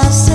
cosas